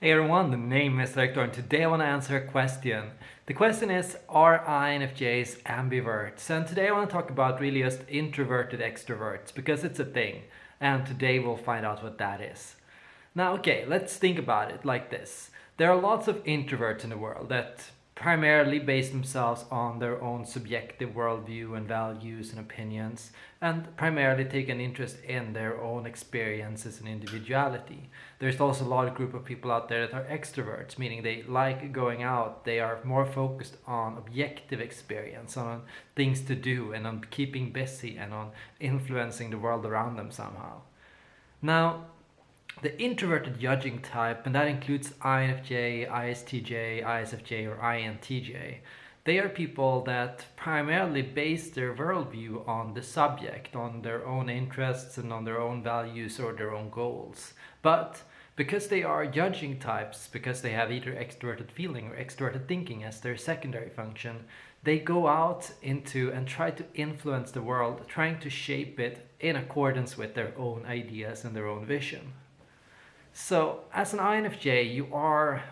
Hey everyone, the name is Victor and today I want to answer a question. The question is, are INFJs ambiverts? And today I want to talk about really just introverted extroverts because it's a thing. And today we'll find out what that is. Now, okay, let's think about it like this. There are lots of introverts in the world that primarily base themselves on their own subjective worldview and values and opinions and primarily take an interest in their own experiences and individuality. There's also a large group of people out there that are extroverts, meaning they like going out, they are more focused on objective experience, on things to do and on keeping busy and on influencing the world around them somehow. Now, the introverted judging type, and that includes INFJ, ISTJ, ISFJ, or INTJ, they are people that primarily base their worldview on the subject, on their own interests and on their own values or their own goals. But because they are judging types, because they have either extroverted feeling or extroverted thinking as their secondary function, they go out into and try to influence the world, trying to shape it in accordance with their own ideas and their own vision. So as an INFJ, you are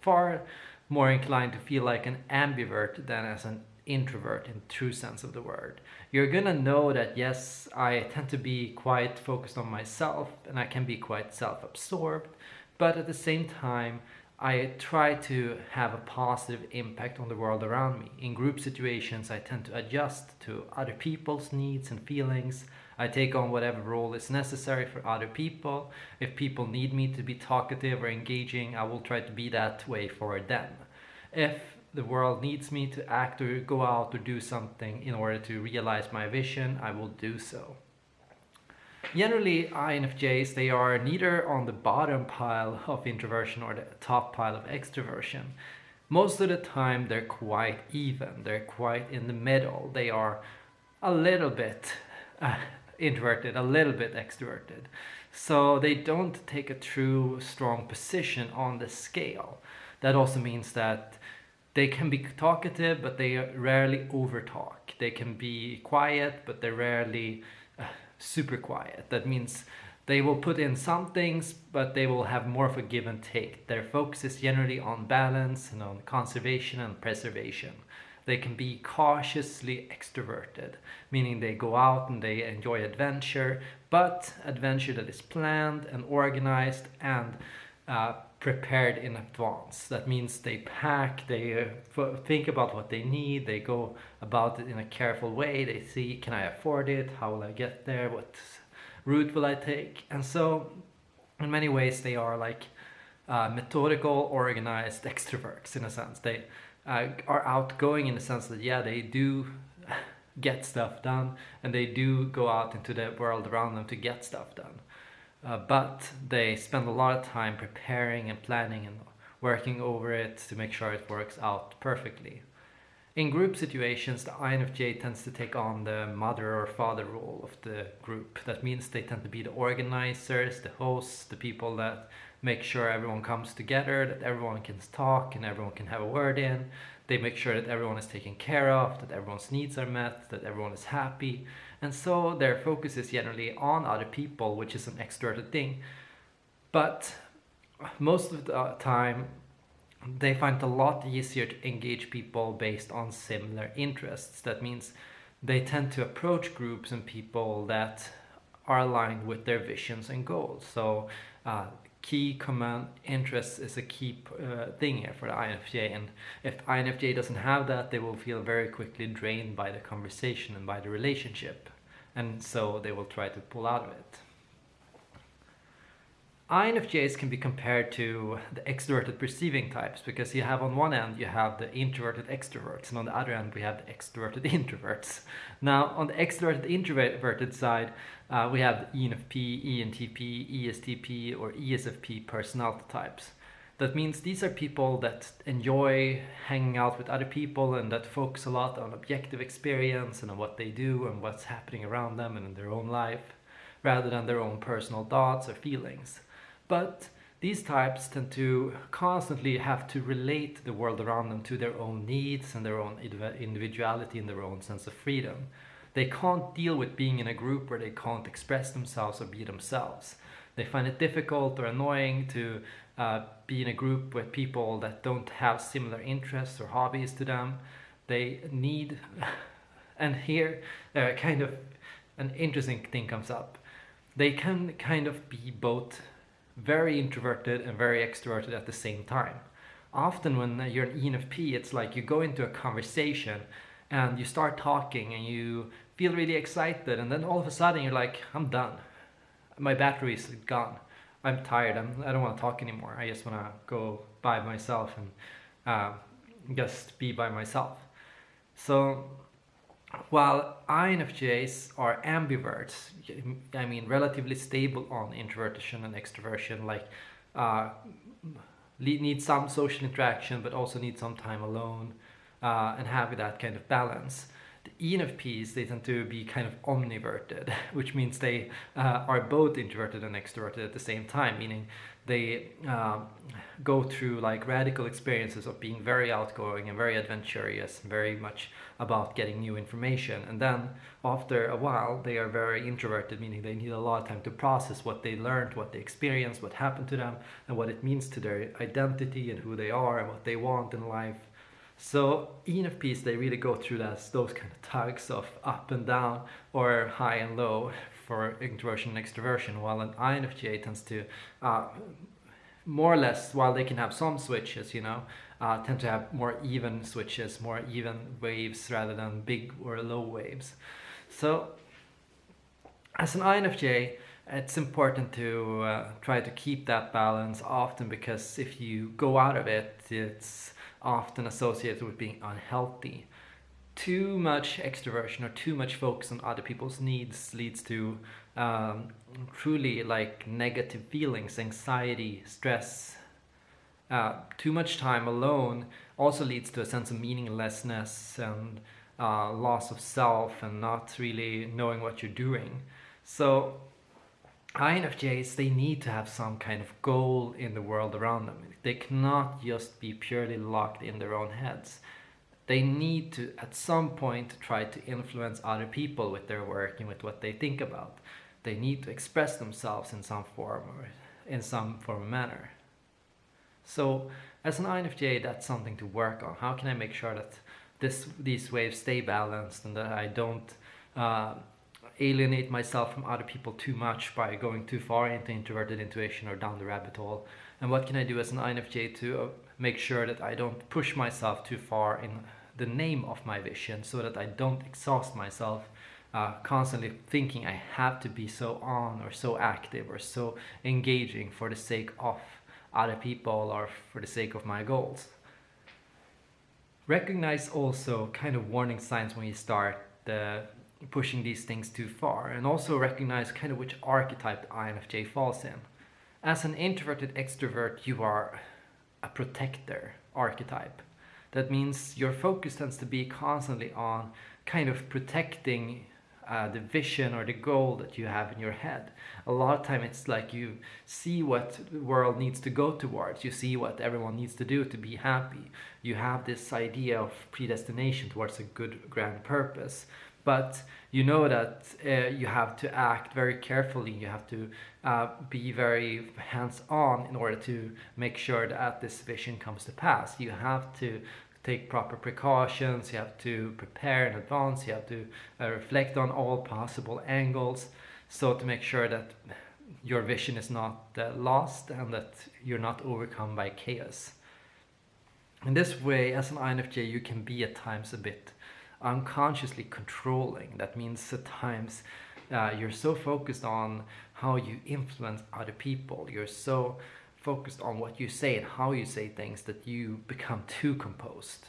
far more inclined to feel like an ambivert than as an introvert in true sense of the word. You're gonna know that yes, I tend to be quite focused on myself and I can be quite self-absorbed, but at the same time, I try to have a positive impact on the world around me. In group situations, I tend to adjust to other people's needs and feelings. I take on whatever role is necessary for other people. If people need me to be talkative or engaging, I will try to be that way for them. If the world needs me to act or go out or do something in order to realize my vision, I will do so. Generally, INFJs, they are neither on the bottom pile of introversion or the top pile of extroversion. Most of the time, they're quite even. They're quite in the middle. They are a little bit uh, introverted, a little bit extroverted. So they don't take a true strong position on the scale. That also means that they can be talkative, but they rarely overtalk. They can be quiet, but they rarely super quiet. That means they will put in some things, but they will have more of a give and take. Their focus is generally on balance and on conservation and preservation. They can be cautiously extroverted, meaning they go out and they enjoy adventure, but adventure that is planned and organized and uh, prepared in advance. That means they pack, they uh, think about what they need, they go about it in a careful way, they see can I afford it, how will I get there, what route will I take, and so in many ways they are like uh, methodical, organized extroverts in a sense. They uh, are outgoing in the sense that yeah, they do get stuff done and they do go out into the world around them to get stuff done uh, but they spend a lot of time preparing and planning and working over it to make sure it works out perfectly. In group situations, the INFJ tends to take on the mother or father role of the group. That means they tend to be the organizers, the hosts, the people that make sure everyone comes together, that everyone can talk and everyone can have a word in. They make sure that everyone is taken care of, that everyone's needs are met, that everyone is happy. And so their focus is generally on other people, which is an extroverted thing. But most of the time, they find it a lot easier to engage people based on similar interests. That means they tend to approach groups and people that are aligned with their visions and goals. So uh, key command interest is a key uh, thing here for the INFJ and if INFJ doesn't have that they will feel very quickly drained by the conversation and by the relationship and so they will try to pull out of it. INFJs can be compared to the extroverted perceiving types because you have on one end you have the introverted extroverts and on the other end we have the extroverted introverts. Now on the extroverted introverted side uh, we have ENFP, ENTP, ESTP or ESFP personality types. That means these are people that enjoy hanging out with other people and that focus a lot on objective experience and on what they do and what's happening around them and in their own life rather than their own personal thoughts or feelings. But these types tend to constantly have to relate the world around them to their own needs and their own individuality and their own sense of freedom. They can't deal with being in a group where they can't express themselves or be themselves. They find it difficult or annoying to uh, be in a group with people that don't have similar interests or hobbies to them. They need, and here uh, kind of an interesting thing comes up. They can kind of be both very introverted and very extroverted at the same time. Often when you're an ENFP, it's like you go into a conversation and you start talking and you feel really excited and then all of a sudden you're like, I'm done. My battery is gone. I'm tired. I'm, I don't want to talk anymore. I just want to go by myself and uh, just be by myself. So while INFJs are ambiverts, I mean relatively stable on introversion and extroversion, like uh, need some social interaction but also need some time alone uh, and have that kind of balance. The ENFPs, they tend to be kind of omniverted, which means they uh, are both introverted and extroverted at the same time, meaning they uh, go through like radical experiences of being very outgoing and very adventurous, very much about getting new information. And then after a while, they are very introverted, meaning they need a lot of time to process what they learned, what they experienced, what happened to them, and what it means to their identity and who they are and what they want in life. So ENFPs, they really go through those kind of tugs of up and down or high and low for introversion and extroversion, while an INFJ tends to uh, more or less, while they can have some switches, you know, uh, tend to have more even switches, more even waves rather than big or low waves. So as an INFJ, it's important to uh, try to keep that balance often because if you go out of it, it's often associated with being unhealthy too much extroversion or too much focus on other people's needs leads to um, truly like negative feelings, anxiety, stress. Uh, too much time alone also leads to a sense of meaninglessness and uh, loss of self and not really knowing what you're doing. So INFJs, they need to have some kind of goal in the world around them. They cannot just be purely locked in their own heads. They need to at some point try to influence other people with their work and with what they think about. They need to express themselves in some form or in some form or manner. So as an INFJ that's something to work on. How can I make sure that this these waves stay balanced and that I don't uh, alienate myself from other people too much by going too far into introverted intuition or down the rabbit hole and what can I do as an INFJ to uh, make sure that I don't push myself too far in the name of my vision so that I don't exhaust myself uh, constantly thinking I have to be so on or so active or so engaging for the sake of other people or for the sake of my goals. Recognize also kind of warning signs when you start the pushing these things too far and also recognize kind of which archetype the INFJ falls in. As an introverted extrovert, you are a protector archetype. That means your focus tends to be constantly on kind of protecting uh, the vision or the goal that you have in your head. A lot of time it's like you see what the world needs to go towards. You see what everyone needs to do to be happy. You have this idea of predestination towards a good grand purpose but you know that uh, you have to act very carefully. You have to uh, be very hands-on in order to make sure that this vision comes to pass. You have to take proper precautions. You have to prepare in advance. You have to uh, reflect on all possible angles so to make sure that your vision is not uh, lost and that you're not overcome by chaos. In this way as an INFJ you can be at times a bit unconsciously controlling. That means at times uh, you're so focused on how you influence other people. You're so focused on what you say and how you say things that you become too composed.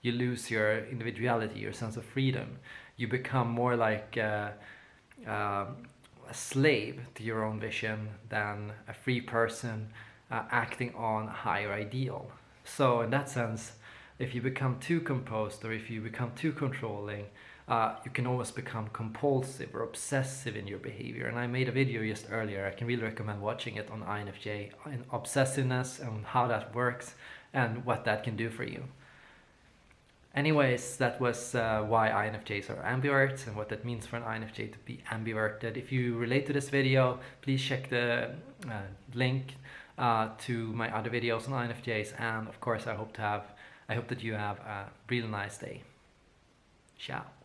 You lose your individuality, your sense of freedom. You become more like uh, uh, a slave to your own vision than a free person uh, acting on a higher ideal. So in that sense, if you become too composed or if you become too controlling, uh, you can almost become compulsive or obsessive in your behavior. And I made a video just earlier, I can really recommend watching it on INFJ, on obsessiveness and how that works and what that can do for you. Anyways, that was uh, why INFJs are ambiverts and what that means for an INFJ to be ambiverted. If you relate to this video, please check the uh, link uh, to my other videos on INFJs and of course I hope to have I hope that you have a really nice day. Ciao.